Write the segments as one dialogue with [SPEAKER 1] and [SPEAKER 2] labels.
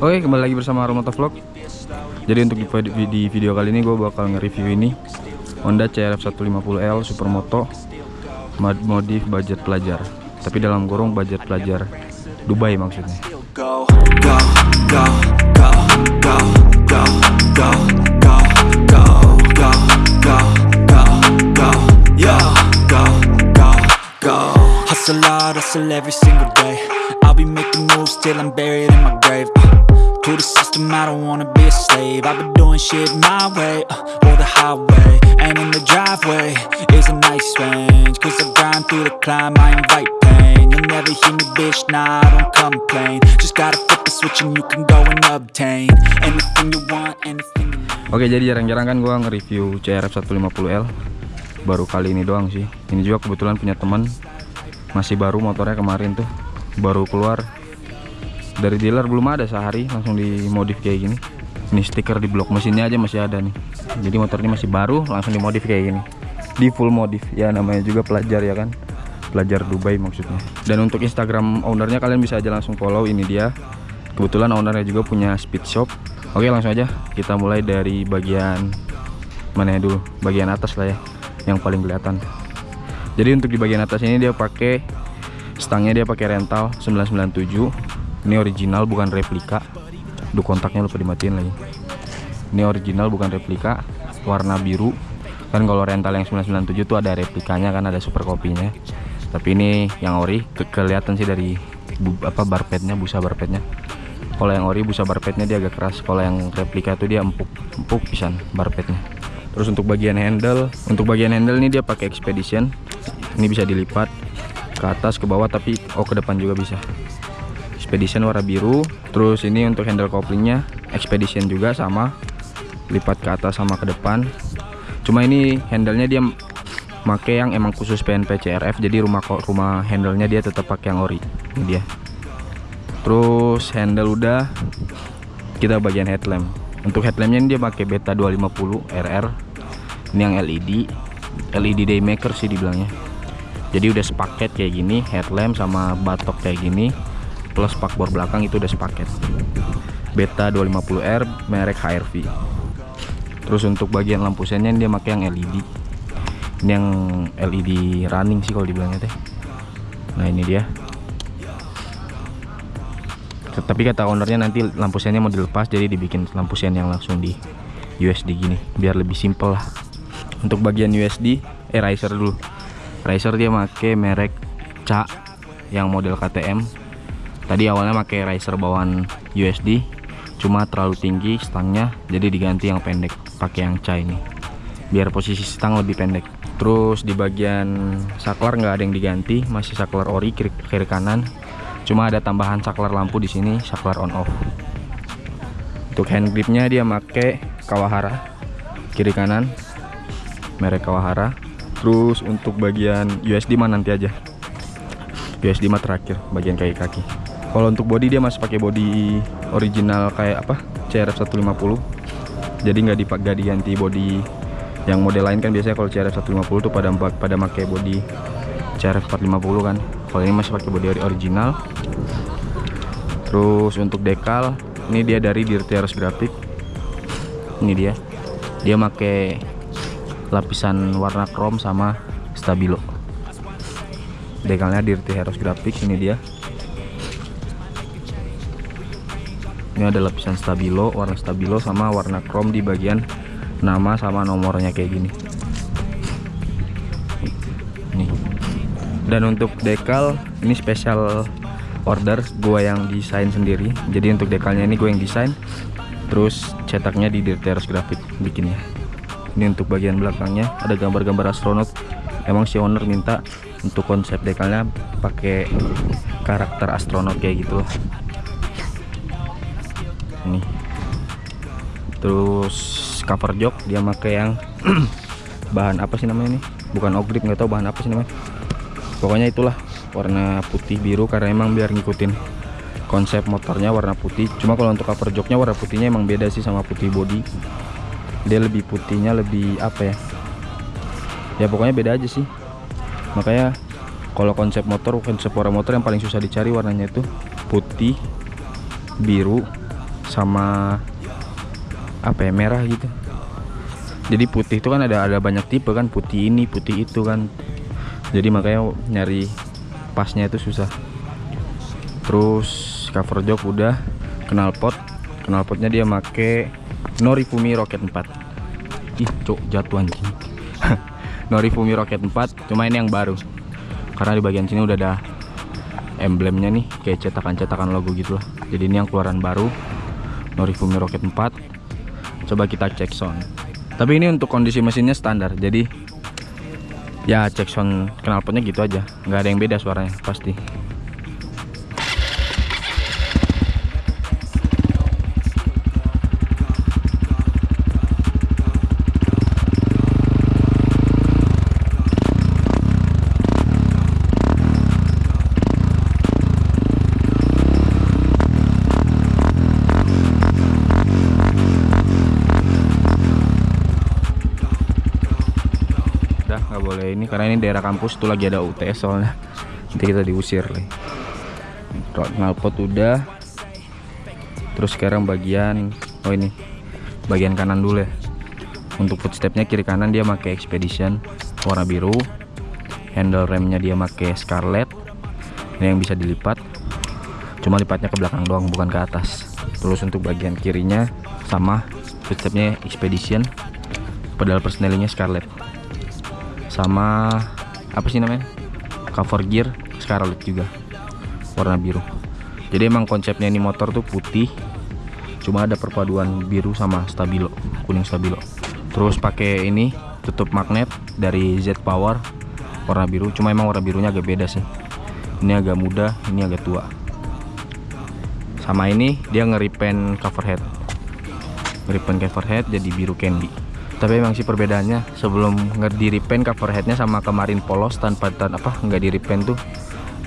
[SPEAKER 1] Oke kembali lagi bersama Romoto Vlog. Jadi untuk di, video kali ini gue bakal nge-review ini. Honda CRF 150L Supermoto Modif budget pelajar. Tapi dalam gorong budget pelajar Dubai maksudnya.
[SPEAKER 2] Hustle hard, hustle every single day. I'll be making moves till I'm buried in my grave. Uh, to the system, I don't wanna be a slave. I've been doing shit my way, uh, or the highway. And in the driveway is a nice range. Cause I grind through the climb, I invite pain. You'll never hear me, bitch, nah, I don't complain. Just gotta flip the switch and you can go and obtain anything you want, anything.
[SPEAKER 1] Oke jadi jarang-jarang kan gue nge-review CRF 150L Baru kali ini doang sih Ini juga kebetulan punya teman Masih baru motornya kemarin tuh. Baru keluar. Dari dealer belum ada sehari Langsung dimodif kayak gini. Ini stiker di blok mesinnya aja masih ada nih. Jadi motor ini masih baru langsung dimodif kayak gini. Di full modif. Ya namanya juga pelajar ya kan. Pelajar Dubai maksudnya. Dan untuk Instagram ownernya kalian bisa aja langsung follow Ini dia. Kebetulan ownernya juga punya speed shop. Oke langsung aja. Kita mulai dari bagian mana ya dulu? Bagian atas lah ya yang paling kelihatan jadi untuk di bagian atas ini dia pakai stangnya dia pakai rental 997 ini original bukan replika. Duh kontaknya lupa dimatiin lagi. Ini original bukan replika. Warna biru. Kan kalau rental yang 997 itu ada replikanya kan ada super kopinya. Tapi ini yang ori ke kelihatan sih dari bu- apa barpetnya busa barpetnya. Kalau yang ori busa barpetnya dia agak keras. Kalau yang replika itu dia empuk empuk pisan barpetnya terus untuk bagian handle untuk bagian handle ini dia pakai expedition. Ini bisa dilipat ke atas ke bawah tapi oh ke depan juga bisa. Expedition warna biru terus ini untuk handle couplingnya expedition juga sama. Lipat ke atas sama ke depan. Cuma ini handle nya dia make yang emang khusus PNP CRF jadi rumah rumah handle nya dia tetap pakai yang ori. Ini dia. Terus handle udah. Kita bagian headlamp. Untuk headlampnya ini dia pakai beta 250 RR ini yang LED LED daymaker sih dibilangnya. Jadi udah sepaket kayak gini headlamp sama batok kayak gini plus spakbor belakang itu udah sepaket. Beta 250R merek HRV terus untuk bagian lampu sennya dia pakai yang LED ini yang LED running sih kalau dibilangnya teh. Nah ini dia. Tapi kata ownernya nanti lampu sennya mau dilepas jadi dibikin lampu sen yang langsung di USD gini biar lebih simple lah untuk bagian USD eh riser dulu. Riser dia make merek CA yang model KTM tadi awalnya make riser bawaan USD cuma terlalu tinggi stangnya jadi diganti yang pendek pakai yang CA ini. Biar posisi stang lebih pendek. Terus di bagian saklar nggak ada yang diganti masih saklar ori kiri, kiri kanan. Cuma ada tambahan saklar lampu di sini saklar on off. Untuk hand gripnya dia make Kawahara kiri kanan merek Kawahara. Terus untuk bagian USD mah nanti aja. USD mah terakhir bagian kaki kaki. Kalau untuk body dia masih pakai body original kayak apa? CRF 150 jadi nggak dipakai diganti body yang model lain kan biasanya kalau CRF 150 tuh pada pada pakai body CRF 450 kan. Kalau ini masih pakai body original. Terus untuk dekal ini dia dari Dirty Heroes Graphic. Ini dia. Dia pakai lapisan warna chrome sama stabilo. Dekalnya Dirty Heroes Graphic ini dia. Ini ada lapisan stabilo warna stabilo sama warna chrome di bagian nama sama nomornya kayak gini. Nih. Dan untuk dekal ini spesial order gue yang desain sendiri. Jadi untuk dekalnya ini gue yang desain terus cetaknya di Dirty Heroes Graphic bikinnya ini untuk bagian belakangnya ada gambar-gambar astronot. Emang si owner minta untuk konsep dekalnya pakai karakter astronot kayak gitu. Ini. Terus cover jok dia pakai yang bahan apa sih namanya ini? Bukan ogrip nggak tahu bahan apa sih namanya. Pokoknya itulah warna putih biru karena emang biar ngikutin konsep motornya warna putih. Cuma kalau untuk cover joknya warna putihnya emang beda sih sama putih body dia lebih putihnya lebih apa ya? Ya pokoknya beda aja sih. Makanya kalau konsep motor konsep warna motor yang paling susah dicari warnanya itu putih biru sama apa ya merah gitu. Jadi putih itu kan ada ada banyak tipe kan putih ini putih itu kan. Jadi makanya nyari pasnya itu susah. Terus cover jok udah knalpot knalpotnya dia make Norifumi Rocket 4 ih cok jatuh anjing. Norifumi Rocket 4 cuma ini yang baru. Karena di bagian sini udah ada emblemnya nih kayak cetakan-cetakan logo gitu lah. Jadi ini yang keluaran baru Norifumi Rocket 4 coba kita cek sound. Tapi ini untuk kondisi mesinnya standar jadi ya cek sound knalpotnya gitu aja. Nggak ada yang beda suaranya pasti daerah kampus tuh lagi ada UTS soalnya. Nanti kita diusir nih knalpot udah. Terus sekarang bagian oh ini bagian kanan dulu ya. Untuk footstepnya kiri kanan dia pakai expedition warna biru. Handle remnya dia pakai scarlet. Ini yang bisa dilipat. Cuma lipatnya ke belakang doang bukan ke atas. Terus untuk bagian kirinya sama footstepnya expedition. Pedal persnelingnya scarlet. Sama apa sih namanya? Cover gear scarlet juga. Warna biru. Jadi emang konsepnya ini motor tuh putih cuma ada perpaduan biru sama stabilo kuning stabilo. Terus pakai ini tutup magnet dari Z Power warna biru. Cuma emang warna birunya agak beda sih. Ini agak muda ini agak tua. Sama ini dia ngeripen cover head. Ngeripen cover head jadi biru candy tapi emang sih perbedaannya sebelum di repaint cover headnya sama kemarin polos tanpa tan apa nggak di repaint tuh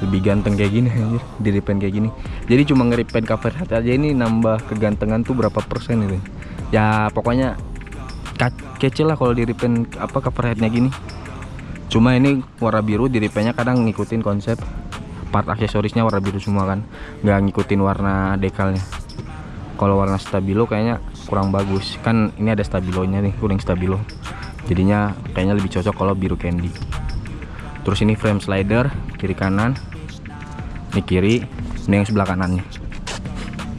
[SPEAKER 1] lebih ganteng kayak gini anjir di repaint kayak gini. Jadi cuma ngeripaint cover head aja ini nambah kegantengan tuh berapa persen itu ya pokoknya kecil lah kalau di repaint apa cover headnya gini. Cuma ini warna biru di repaintnya kadang ngikutin konsep part aksesorisnya warna biru semua kan. Nggak ngikutin warna dekalnya kalau warna stabilo kayaknya kurang bagus. Kan ini ada stabilonya nih kuning stabilo. Jadinya kayaknya lebih cocok kalau biru candy. Terus ini frame slider kiri kanan ini kiri ini yang sebelah kanannya.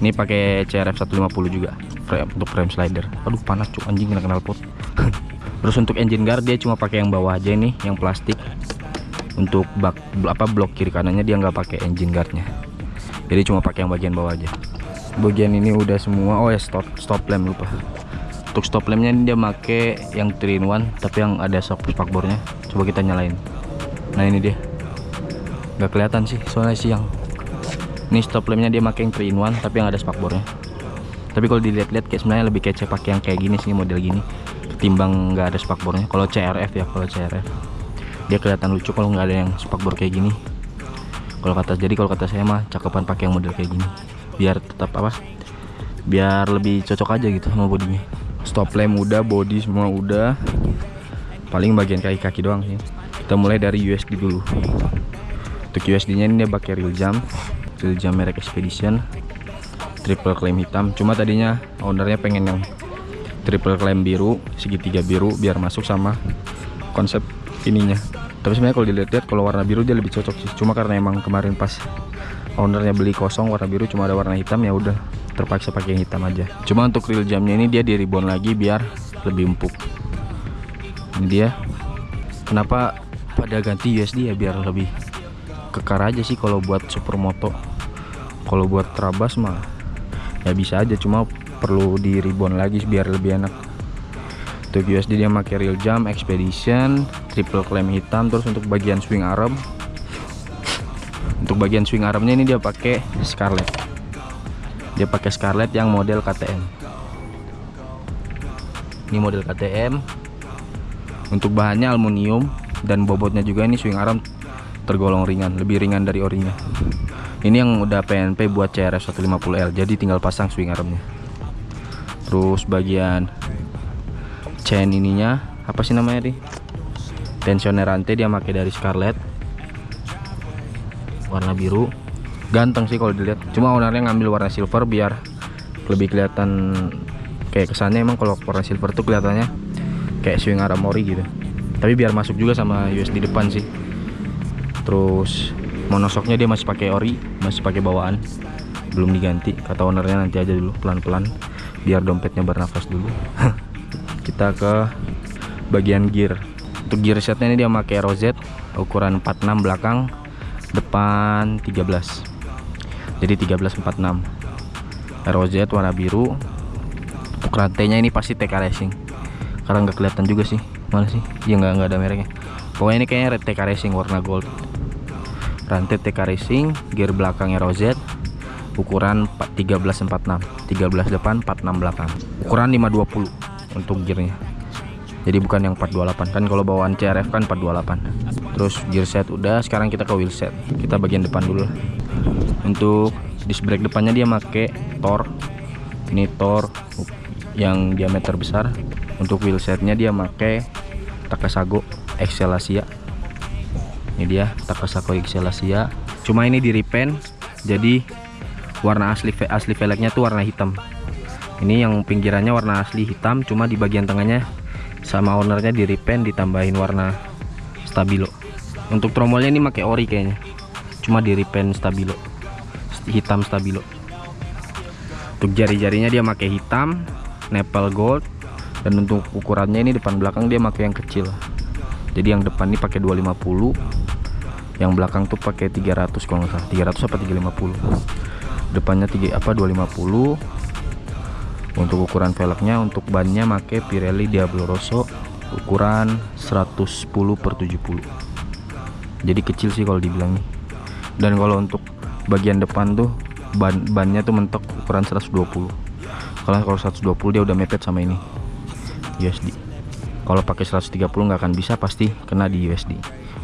[SPEAKER 1] Ini pakai CRF 150 juga frame untuk frame slider. Aduh panas cuk anjing kena kenal pot. Terus untuk engine guard dia cuma pakai yang bawah aja nih yang plastik. Untuk bak apa blok kiri kanannya dia nggak pakai engine guardnya. Jadi cuma pakai yang bagian bawah aja bagian ini udah semua. Oh ya stop stop lamp lupa. Untuk stop lampnya ini dia make yang 3 in 1 tapi yang ada shock spakbornya coba kita nyalain. Nah ini dia. Nggak kelihatan sih soalnya siang. Ini stop lampnya dia make yang 3 in 1 tapi yang ada spakbornya tapi kalau dilihat-lihat kayak sebenarnya lebih kece pakai yang kayak gini sih model gini. Ketimbang nggak ada spakbornya kalau CRF ya kalau CRF dia kelihatan lucu kalau nggak ada yang spakbor kayak gini. Kalau kata jadi kalau kata saya mah cakepan pakai yang model kayak gini biar tetap apa biar lebih cocok aja gitu sama bodinya. Stop lamp udah body semua udah. Paling bagian kaki-kaki doang sih. Kita mulai dari USD dulu. Untuk USD nya ini dia pakai real jam. Real jam merek Expedition. Triple claim hitam. Cuma tadinya ownernya pengen yang triple claim biru segitiga biru biar masuk sama konsep ininya. Tapi sebenarnya kalau dilihat-lihat kalau warna biru dia lebih cocok sih. Cuma karena emang kemarin pas ownernya beli kosong warna biru cuma ada warna hitam ya udah terpaksa pakai yang hitam aja. Cuma untuk real jamnya ini dia di ribbon lagi biar lebih empuk. Ini dia. Kenapa pada ganti USD ya biar lebih kekar aja sih kalau buat supermoto. Kalau buat trabas mah ya bisa aja cuma perlu di ribbon lagi biar lebih enak. Untuk USD dia pakai real jam expedition triple clamp hitam terus untuk bagian swing arm untuk bagian swing armnya ini dia pakai Scarlett. Dia pakai Scarlett yang model KTM ini model KTM untuk bahannya aluminium dan bobotnya juga ini swing arm tergolong ringan lebih ringan dari orinya. Ini yang udah PNP buat CRF 150L jadi tinggal pasang swing armnya. Terus bagian chain ininya apa sih namanya nih tensioner rantai dia pakai dari Scarlett warna biru. Ganteng sih kalau dilihat. Cuma ownernya ngambil warna silver biar lebih kelihatan kayak kesannya. Emang kalau warna silver tuh kelihatannya kayak swing aramori gitu. Tapi biar masuk juga sama US di depan sih. Terus monosoknya dia masih pakai ori masih pakai bawaan. Belum diganti. Kata ownernya nanti aja dulu pelan-pelan. Biar dompetnya bernafas dulu. Kita ke bagian gear. Untuk gear setnya ini dia pakai rosette ukuran 46 belakang depan 13 jadi 1346 rosette warna biru. Untuk rantainya ini pasti TK Racing. Karena nggak kelihatan juga sih. Mana sih? Ya nggak ada mereknya. Pokoknya ini kayaknya TK Racing warna gold. Rantai TK Racing gear belakangnya rosette ukuran 1346 13 depan 46 belakang. Ukuran 520 untuk gearnya. Jadi bukan yang 428 kan kalau bawaan CRF kan 428 terus gear set udah sekarang kita ke wheel set. Kita bagian depan dulu untuk disc brake depannya dia make Tor ini Tor yang diameter besar. Untuk wheel setnya dia make Takasago Excellasia ini dia Takasago Excellasia cuma ini di repaint jadi warna asli asli velgnya tuh warna hitam. Ini yang pinggirannya warna asli hitam cuma di bagian tengahnya sama ownernya di repaint ditambahin warna stabilo untuk tromolnya ini pakai ori kayaknya. Cuma di repaint stabilo. Hitam stabilo. Untuk jari-jarinya dia pakai hitam nepal gold dan untuk ukurannya ini depan belakang dia pakai yang kecil. Jadi yang depan ini pakai 250 yang belakang tuh pakai 300 kalau nggak salah. 300 apa 350 depannya 3 apa 250 untuk ukuran velgnya untuk bannya make Pirelli Diablo Rosso ukuran 110 per 70 jadi kecil sih kalau dibilang dan kalau untuk bagian depan tuh ban bannya tuh mentok ukuran 120 kalau kalau 120 dia udah mepet sama ini USD kalau pakai 130 nggak akan bisa pasti kena di USD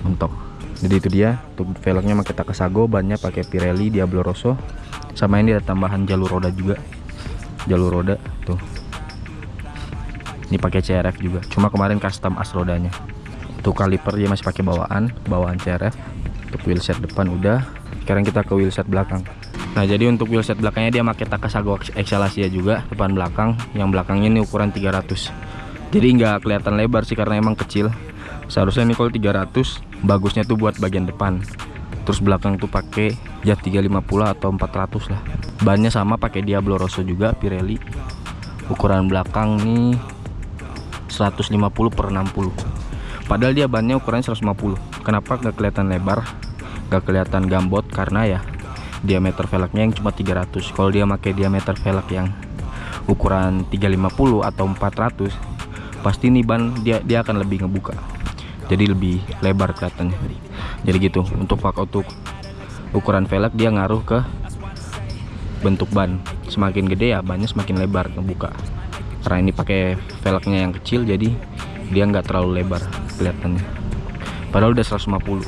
[SPEAKER 1] mentok. Jadi itu dia untuk velgnya pakai Takasago bannya pakai Pirelli Diablo Rosso. Sama ini ada tambahan jalur roda juga. Jalur roda tuh. Ini pakai CRF juga. Cuma kemarin custom as rodanya tuh kaliper dia masih pakai bawaan bawaan CRF untuk wheelset depan udah. Sekarang kita ke wheelset belakang. Nah jadi untuk wheelset belakangnya dia pakai Takasago Excellasia juga depan belakang. Yang belakangnya ini ukuran 300 jadi nggak kelihatan lebar sih karena emang kecil. Seharusnya ini kalau 300 bagusnya tuh buat bagian depan. Terus belakang tuh pakai jet 350 atau 400 lah. Bannya sama pakai Diablo Rosso juga Pirelli. Ukuran belakang nih 150 per 60 padahal dia bannya ukurannya 150 kenapa nggak kelihatan lebar? Nggak kelihatan gambot? Karena ya diameter velgnya yang cuma 300 kalau dia pakai diameter velg yang ukuran 350 atau 400 pasti nih ban dia dia akan lebih ngebuka. Jadi lebih lebar kelihatannya. Jadi gitu untuk pak untuk ukuran velg dia ngaruh ke bentuk ban. Semakin gede ya bannya semakin lebar ngebuka. Karena ini pakai velgnya yang kecil jadi dia nggak terlalu lebar kelihatannya. Padahal udah 150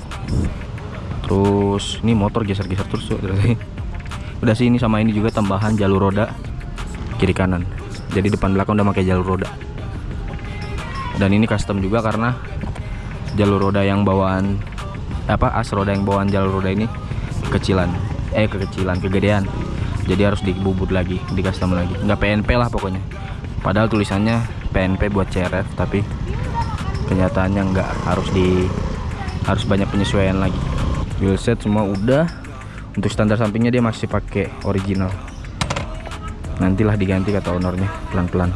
[SPEAKER 1] terus ini motor geser-geser terus udah sih ini sama ini juga tambahan jalur roda kiri kanan. Jadi depan belakang udah pakai jalur roda. Dan ini custom juga karena jalur roda yang bawaan apa as roda yang bawaan jalur roda ini kecilan eh kekecilan kegedean. Jadi harus dibubut lagi di custom lagi. Nggak PNP lah pokoknya. Padahal tulisannya PNP buat CRF tapi kenyataannya nggak harus di harus banyak penyesuaian lagi. Wheelset semua udah. Untuk standar sampingnya dia masih pakai original. Nantilah diganti kata ownernya pelan-pelan.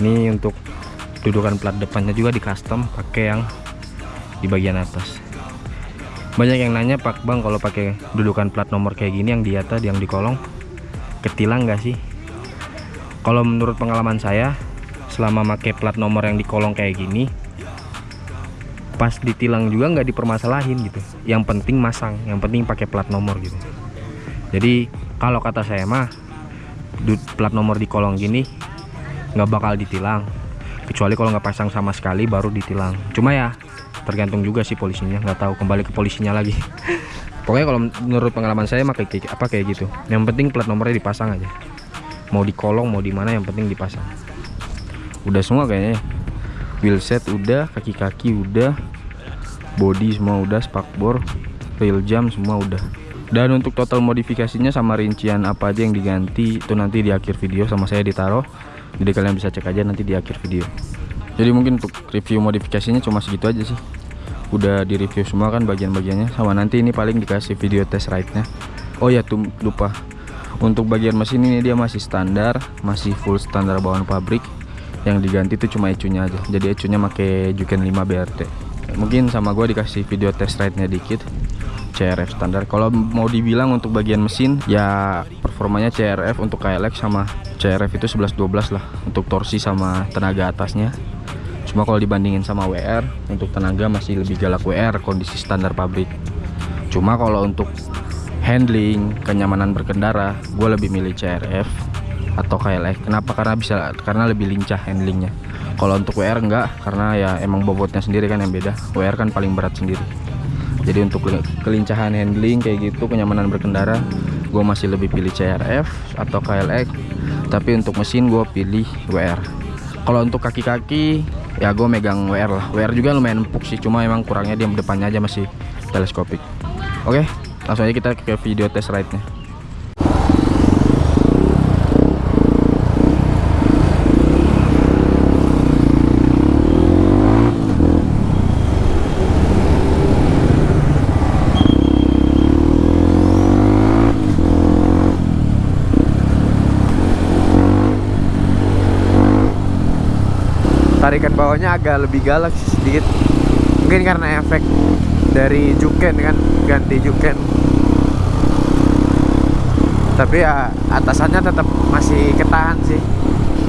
[SPEAKER 1] Ini untuk dudukan plat depannya juga di custom pakai yang di bagian atas. Banyak yang nanya Pak Bang kalau pakai dudukan plat nomor kayak gini yang di atas yang di kolong ketilang nggak sih? Kalau menurut pengalaman saya selama pakai plat nomor yang di kolong kayak gini pas ditilang juga nggak dipermasalahin gitu. Yang penting masang yang penting pakai plat nomor gitu. Jadi kalau kata saya mah plat nomor di kolong gini nggak bakal ditilang. Kecuali kalau nggak pasang sama sekali baru ditilang. Cuma ya tergantung juga sih polisinya nggak tahu kembali ke polisinya lagi. Pokoknya kalau menurut pengalaman saya mah kayak apa kayak gitu. Yang penting plat nomornya dipasang aja. Mau di kolong mau di mana yang penting dipasang. Udah semua kayaknya wheel set udah kaki-kaki udah body semua udah spakbor rail jam semua udah. Dan untuk total modifikasinya sama rincian apa aja yang diganti itu nanti di akhir video sama saya ditaruh. Jadi kalian bisa cek aja nanti di akhir video. Jadi mungkin untuk review modifikasinya cuma segitu aja sih. Udah di review semua kan bagian-bagiannya sama nanti ini paling dikasih video test ride nya oh ya tuh lupa. Untuk bagian mesin ini dia masih standar masih full standar bawaan pabrik yang diganti itu cuma ecunya aja. Jadi ecunya pakai Juken 5 BRT mungkin sama gue dikasih video test ride nya dikit CRF standar. Kalau mau dibilang untuk bagian mesin ya performanya CRF untuk KLX sama CRF itu 11-12 lah. Untuk torsi sama tenaga atasnya. Cuma kalau dibandingin sama WR untuk tenaga masih lebih galak WR kondisi standar pabrik. Cuma kalau untuk handling kenyamanan berkendara gue lebih milih CRF atau KLX kenapa? Karena bisa karena lebih lincah handlingnya. Kalau untuk WR enggak karena ya emang bobotnya sendiri kan yang beda. WR kan paling berat sendiri. Jadi untuk kelincahan handling kayak gitu kenyamanan berkendara gue masih lebih pilih CRF atau KLX tapi untuk mesin gue pilih WR kalau untuk kaki-kaki ya gue megang WR lah. WR juga lumayan empuk sih cuma emang kurangnya di depannya aja masih teleskopik. Oke langsung aja kita ke video test ride nya
[SPEAKER 3] tarikan bawahnya agak lebih galak sih sedikit. Mungkin karena efek dari juken kan ganti juken. Tapi ya atasannya tetap masih ketahan sih.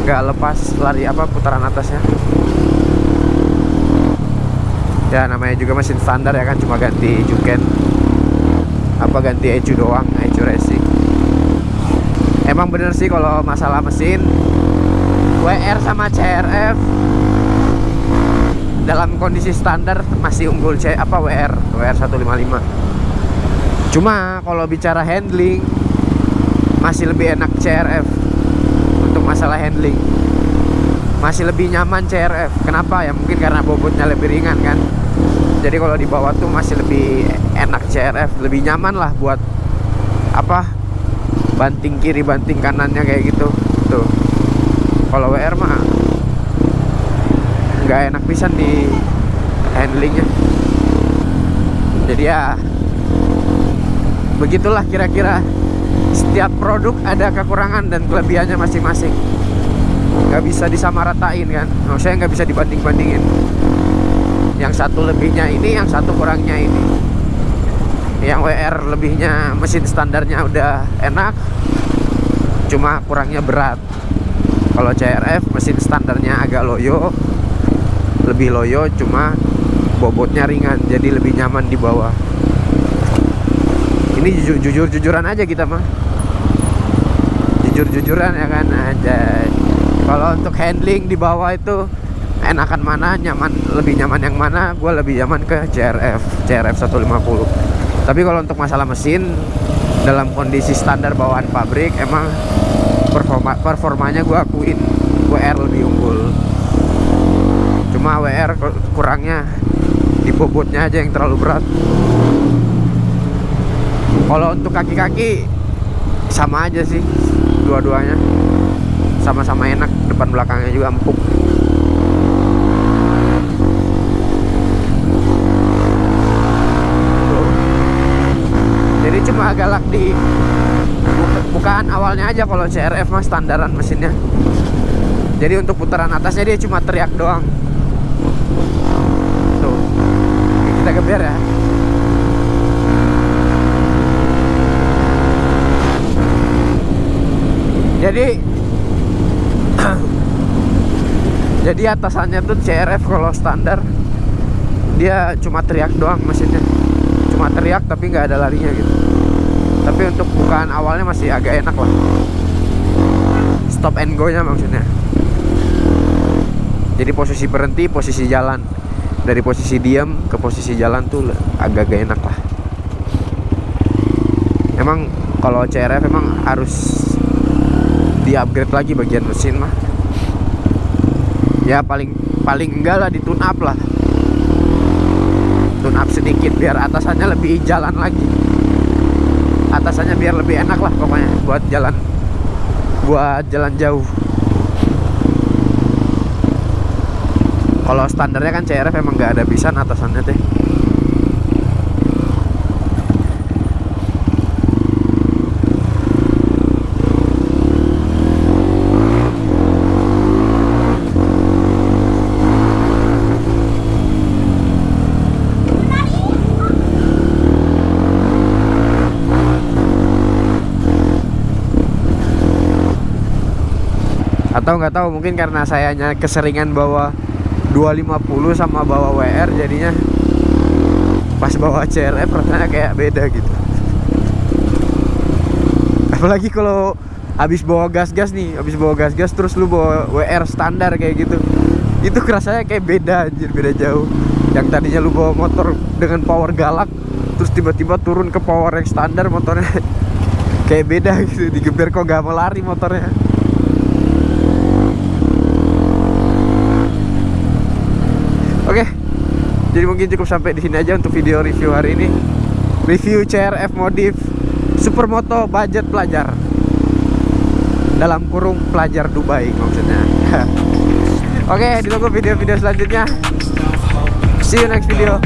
[SPEAKER 3] Nggak lepas lari apa putaran atasnya. Ya namanya juga mesin standar ya kan cuma ganti juken. Apa ganti ecu doang ecu racing. Emang bener sih kalau masalah mesin WR sama CRF dalam kondisi standar masih unggul C apa WR WR 155 cuma kalau bicara handling masih lebih enak CRF untuk masalah handling. Masih lebih nyaman CRF kenapa? Ya mungkin karena bobotnya lebih ringan kan? Jadi kalau di bawah tuh masih lebih enak CRF lebih nyaman lah buat apa banting kiri banting kanannya kayak gitu. Tuh. Kalau WR mah nggak enak pisan di handlingnya jadi ya begitulah kira-kira setiap produk ada kekurangan dan kelebihannya masing-masing. Nggak bisa disamaratain kan? Saya nggak bisa dibanding-bandingin. Yang satu lebihnya ini yang satu kurangnya ini. Yang WR lebihnya mesin standarnya udah enak cuma kurangnya berat. Kalau CRF mesin standarnya agak loyo lebih loyo cuma bobotnya ringan jadi lebih nyaman di bawah. Ini jujur jujur jujuran aja kita mah jujur jujuran ya kan? Aja kalau untuk handling di bawah itu enakan mana nyaman lebih nyaman yang mana gue lebih nyaman ke CRF CRF 150 tapi kalau untuk masalah mesin dalam kondisi standar bawaan pabrik emang performa performanya gue akuin WR lebih unggul cuma WR kurangnya di bobotnya aja yang terlalu berat. Kalau untuk kaki-kaki sama aja sih dua-duanya. Sama-sama enak depan belakangnya juga empuk. Jadi cuma galak di bukaan awalnya aja kalau CRF mah standaran mesinnya. Jadi untuk putaran atasnya dia cuma teriak doang kita geber ya. Jadi jadi atasannya tuh CRF kalau standar dia cuma teriak doang mesinnya. Cuma teriak tapi nggak ada larinya gitu. Tapi untuk bukaan awalnya masih agak enak lah. Stop and go nya maksudnya. Jadi posisi berhenti posisi jalan dari posisi diam ke posisi jalan tuh agak-agak enak lah. Emang kalau CRF emang harus di upgrade lagi bagian mesin mah. Ya paling paling enggak lah di tune up lah. Tune up sedikit biar atasannya lebih jalan lagi. Atasannya biar lebih enak lah pokoknya buat jalan buat jalan jauh kalau standarnya kan CRF emang nggak ada pisan atasannya teh. Atau nggak tahu mungkin karena sayanya keseringan bawa 250 sama bawa WR jadinya pas bawa CRF rasanya kayak beda gitu. Apalagi kalau habis bawa gas-gas nih habis bawa gas-gas terus lu bawa WR standar kayak gitu. Itu kerasanya kayak beda anjir beda jauh. Yang tadinya lu bawa motor dengan power galak terus tiba-tiba turun ke power yang standar motornya. Kayak beda gitu digeber kok gak mau lari motornya Oke, jadi mungkin cukup sampai di sini aja untuk video review hari ini. Review CRF modif Supermoto budget pelajar. Dalam kurung pelajar Dubai maksudnya. Oke, ditunggu video-video selanjutnya. See you next video.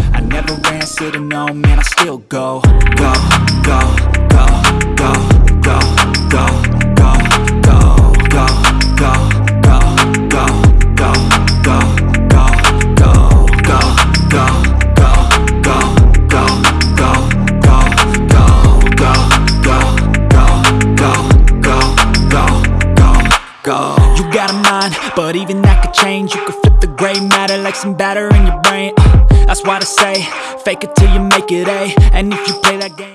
[SPEAKER 2] Even that could change. You could flip the gray matter like some batter in your brain. Uh, that's why I say, fake it till you make it A. And if you play that game.